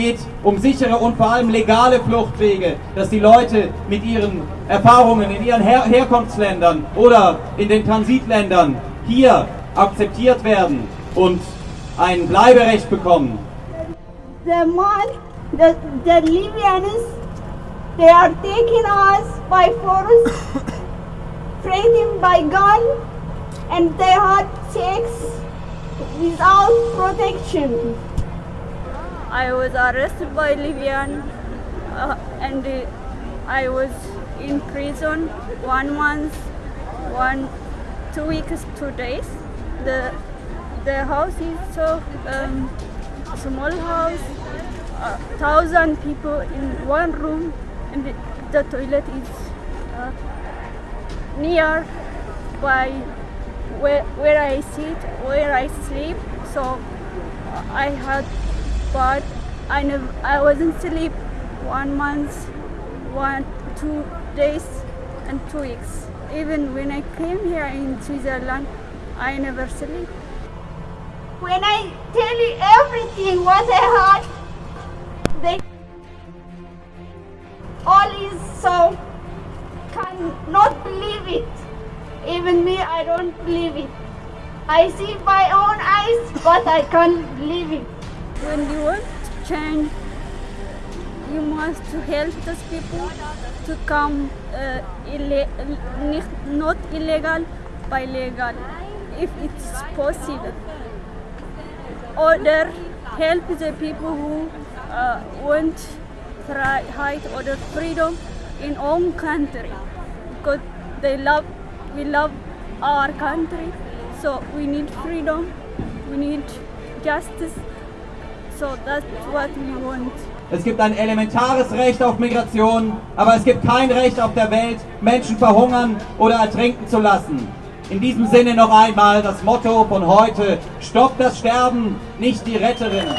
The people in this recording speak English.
geht um sichere und vor allem legale Fluchtwege, dass die Leute mit ihren Erfahrungen in ihren Her Herkunftsländern oder in den Transitländern hier akzeptiert werden und ein Bleiberecht bekommen. The man, the, the Libyans, they are taking us by force, fighting by gun, and they had sex without protection. I was arrested by Libyan uh, and uh, I was in prison one month, one, two weeks, two days. The the house is so um, small house, uh, thousand people in one room, and the, the toilet is uh, near by where, where I sit, where I sleep. So I had, but I never, I wasn't sleep one month, one, two days, and two weeks. Even when I came here in Switzerland, I never sleep. When I tell you everything what I had, they all is so cannot believe it. Even me, I don't believe it. I see my own eyes, but I can't believe it. To help those people to come uh, not illegal by legal, if it's possible. Or help the people who uh, want right or freedom in own country because they love we love our country so we need freedom we need justice so that's what we want Es gibt ein elementares Recht auf Migration, aber es gibt kein Recht auf der Welt, Menschen verhungern oder ertrinken zu lassen. In diesem Sinne noch einmal das Motto von heute, Stopp das Sterben, nicht die Retterinnen.